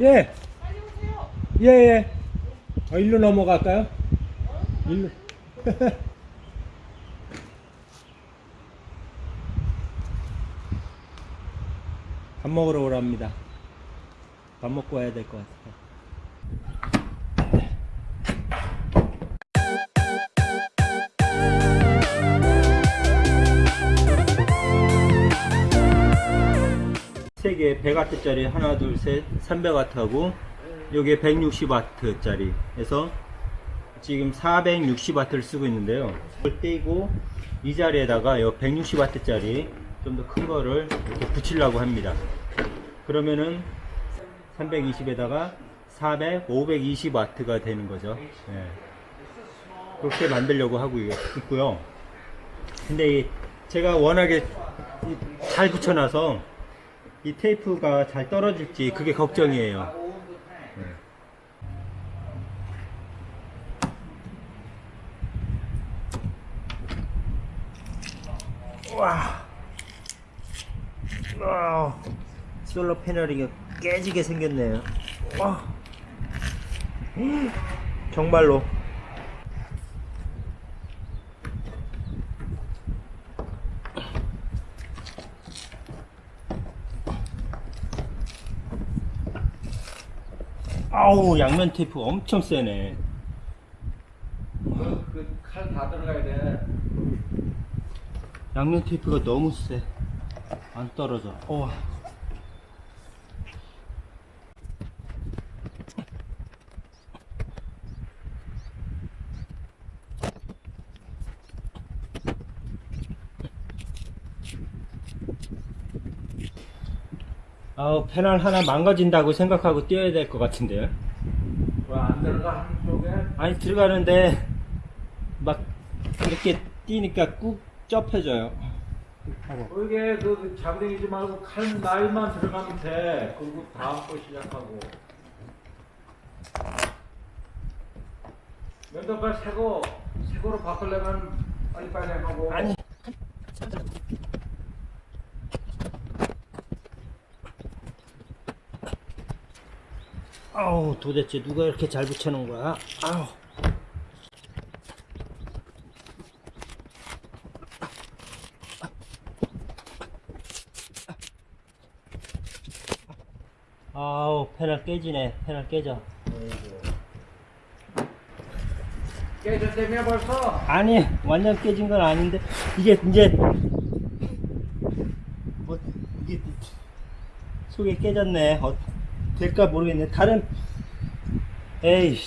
예. 예, 예. 어, 일로 넘어갈까요? 일로. 밥 먹으러 오랍니다. 밥 먹고 와야 될 것 같아요. 100W짜리 하나 둘셋 300W하고 요게 160W짜리 해서 지금 460W를 쓰고 있는데요. 이걸 떼고 이 자리에다가 요 160W짜리 좀 더 큰 거를 이렇게 붙이려고 합니다. 그러면은 320에다가 400, 520W가 되는 거죠. 예. 그렇게 만들려고 하고 있고요. 근데 이 제가 워낙에 이- 잘 붙여놔서 이 테이프가 잘 떨어질지 그게 걱정이에요. 와, 와, 솔로 패널이 깨지게 생겼네요. 와, 음, 정말로. 아우 양면 테이프 엄청 세네. 그칼 다 들어가야 돼. 양면 테이프가 너무 세. 안 떨어져. 어. 아우 패널 하나 망가진다고 생각하고 뛰어야 될 것 같은데요. 왜안 들어가 한쪽에? 아니 들어가는데 막 이렇게 뛰니까 꾹 접혀져요. 하고. 이게 그 장댕이지 말고 칼 날만 들어가면 돼. 그리고 다음 거 시작하고. 면도칼 새거 새거로 바꾸려면 빨리빨리 하고. 아니 아우 도대체 누가 이렇게 잘 붙여놓은 거야? 아우. 아우 패널 깨지네. 패널 깨져. 깨졌다며 벌써? 아니 완전 깨진 건 아닌데. 이게 이제 뭐 이게 속에 깨졌네. 어, 될까 모르겠네. 다른 에이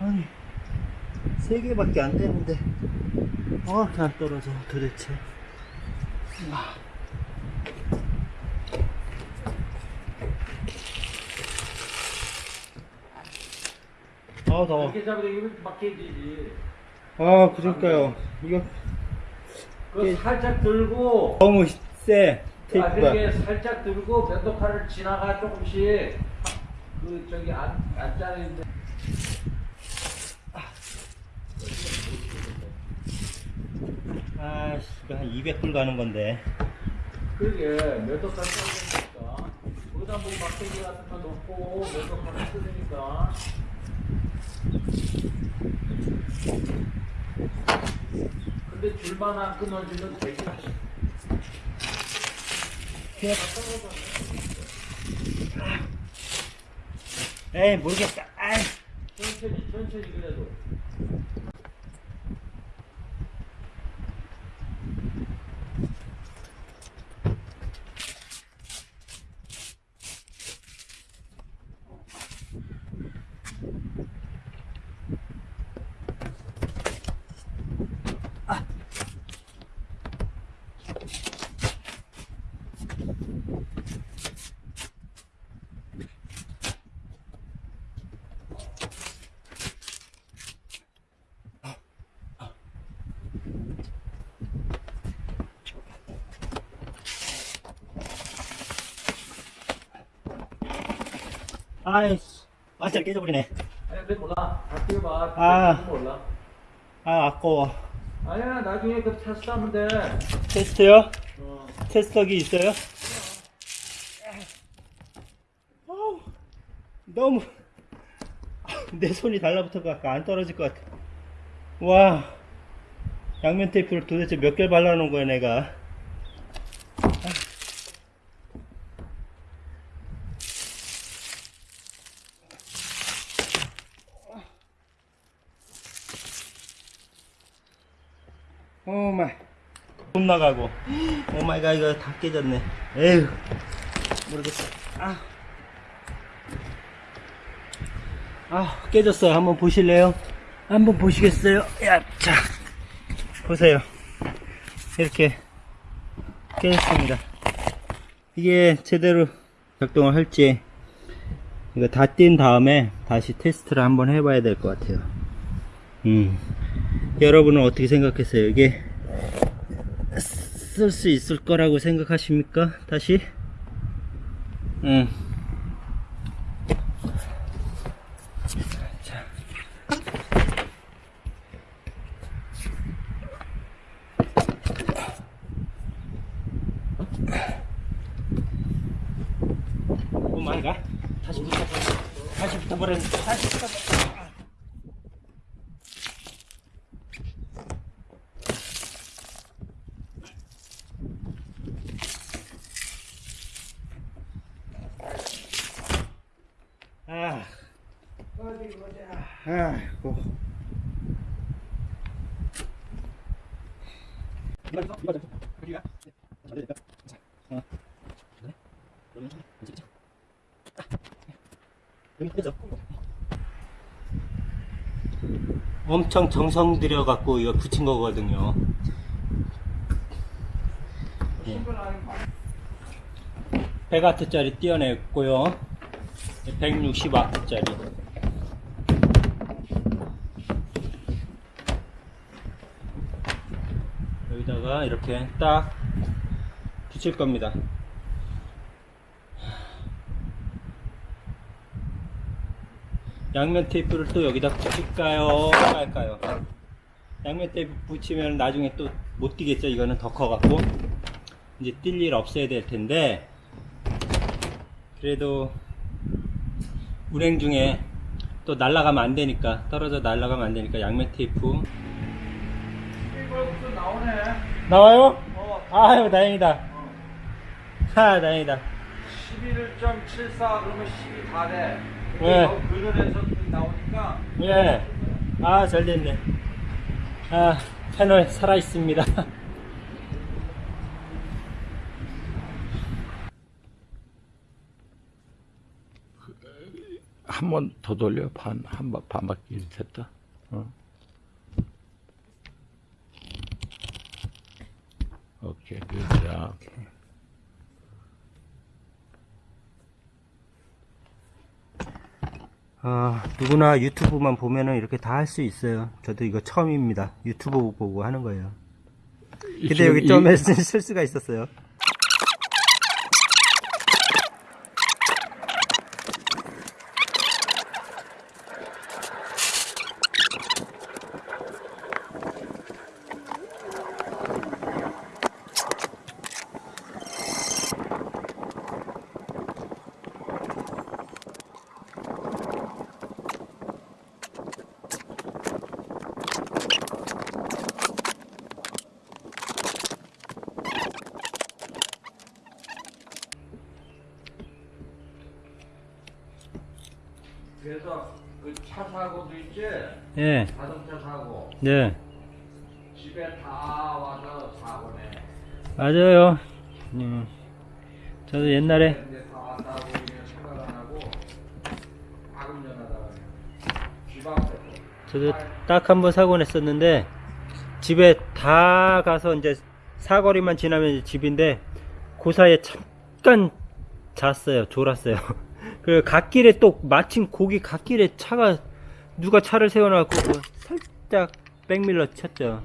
아니 세 개밖에 안 되는데. 어 이렇게 안 떨어져. 도대체. 아. 아 더워 이렇게 잡으면 이거 막 깨지지. 아 그러니까요. 이거 그 예. 살짝 들고. 너무 세. 테이프가. 나중에 살짝 들고 면도칼을 지나가 조금씩. 그 저기 안 안짜리인데 아씨 이거 한 200불 가는 건데. 그게 면도칼 써야 되니까. 거기다 뭐 막대기 같은 거 넣고 면도칼을 쓰니까. 근데 줄만 안 끊어지면 되게 에이 모르겠다. 아이. 천천히 천천히 그래도 아이씨 완전 깨져버리네 아니 근데 몰라 다 뛰어봐 아. 몰라 아 아까워 아니야 나중에 그 테스트 하면 돼 테스트요? 어. 테스터기 있어요? 아우, 너무 내 손이 달라붙어서 안 떨어질 것 같아. 와 양면 테이프를 도대체 몇 개를 발라놓은 거야 내가. Oh my. 돈 나가고. Oh my God 이거 다 깨졌네. 에휴. 모르겠어. 아. 아, 깨졌어요. 한번 보실래요? 한번 보시겠어요? 야, 자. 보세요. 이렇게 깨졌습니다. 이게 제대로 작동을 할지 이거 다 뗀 다음에 다시 테스트를 한번 해봐야 될 것 같아요. 음. 여러분은 어떻게 생각했어요? 이게 쓸 수 있을 거라고 생각하십니까? 다시? 응. 자. 오 마이 갓. 다시 붙어. 다시 붙어버렸네. 다시 붙어. 아. 아이고. 엄청 정성 들여 갖고 이거 붙인 거거든요. 예. 100와트짜리 띄어냈고요. 160와트짜리. 여기다가 이렇게 딱 붙일 겁니다. 양면 테이프를 또 여기다 붙일까요? 말까요? 양면 테이프 붙이면 나중에 또 못 뛰겠죠? 이거는 더 커갖고. 이제 뛸 일 없어야 될 텐데. 그래도 운행 중에 또 날아가면 안 되니까 떨어져 날아가면 안 되니까 양면 테이프 나와요? 어 아유 다행이다 하 다행이다 11.74 그러면 10이 다돼 네. 그늘에서 나오니까 예 아 잘 됐네 아 패널 살아있습니다 한 번 더 돌려 반한번 반바퀴 됐다. 어. 오케이 그자 아 누구나 유튜브만 보면은 이렇게 다 할 수 있어요. 저도 이거 처음입니다. 유튜브 보고 하는 거예요. 근데 여기 좀 실수가 있었어요 그래서 그 차 사고도 있지 예. 자동차 사고 네. 집에 다 와서 사고네. 맞아요. 음. 저도 옛날에 저도 딱 한 번 사고 냈었는데 집에 다 가서 이제 사거리만 지나면 집인데 그 사이에 잠깐 잤어요. 졸았어요. 그 갓길에 또 마침 거기 갓길에 차가 누가 차를 세워놔갖고 그 살짝 백밀러 쳤죠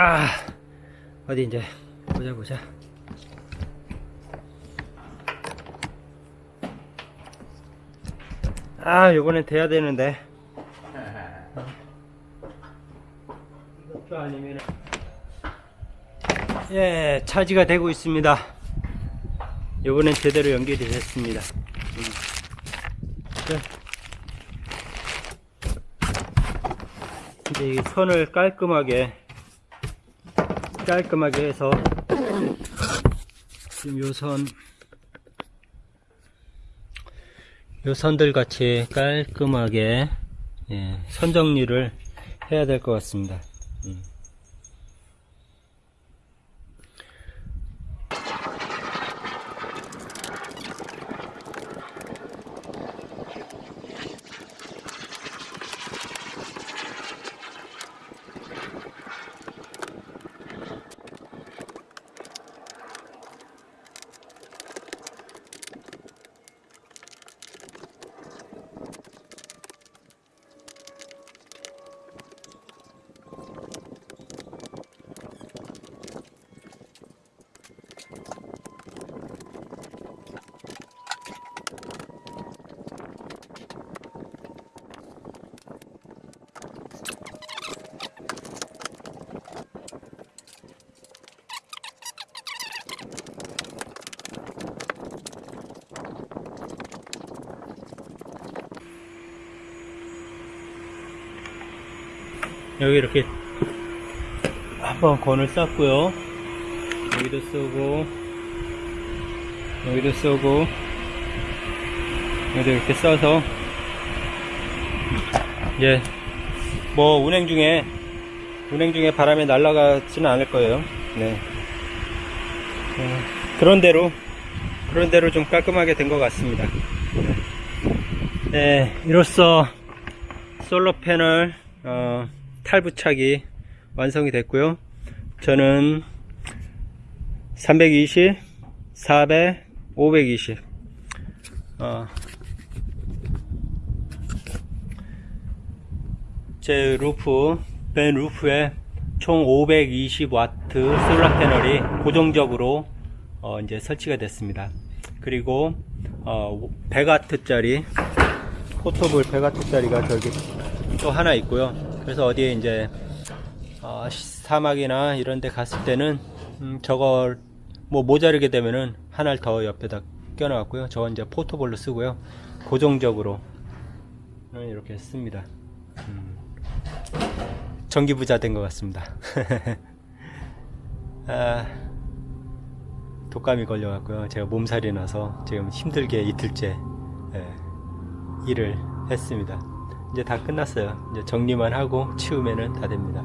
아, 어디 이제 보자 보자. 아, 요번엔 돼야 되는데. 이것도 아니면 예, 차지가 되고 있습니다. 요번엔 제대로 연결이 됐습니다. 이제 이 선을 깔끔하게 깔끔하게 해서 지금 요 선, 요 선들 같이 깔끔하게 예, 선 정리를 해야 될 것 같습니다. 음. 여기 이렇게 한번 건을 쌌고요. 여기도 쓰고 여기도 쓰고 여기도 이렇게 써서. 이제 뭐 운행 중에 운행 중에 바람에 날아가지는 않을 거예요. 네. 어, 그런 대로 그런 대로 좀 깔끔하게 된 것 같습니다. 네 이로써 솔로 패널 어, 탈부착이 완성이 됐고요. 저는 320, 400, 520 어, 제 루프, 벤 루프에 총 520W 솔라 패널이 고정적으로 어, 이제 설치가 됐습니다. 그리고 어, 100W짜리 포터블 100W짜리가 저기 또 하나 있고요. 그래서 어디에 이제 어, 사막이나 이런 데 갔을 때는 음, 저걸 뭐 모자르게 되면은 하나를 더 옆에다 껴놨고요. 저건 이제 포터볼로 쓰고요. 고정적으로 이렇게 씁니다. 음, 전기부자 된 것 같습니다. 아, 독감이 걸려갖고요. 제가 몸살이 나서 지금 힘들게 이틀째 예, 일을 했습니다. 이제 다 끝났어요. 이제 정리만 하고 치우면은 다 됩니다.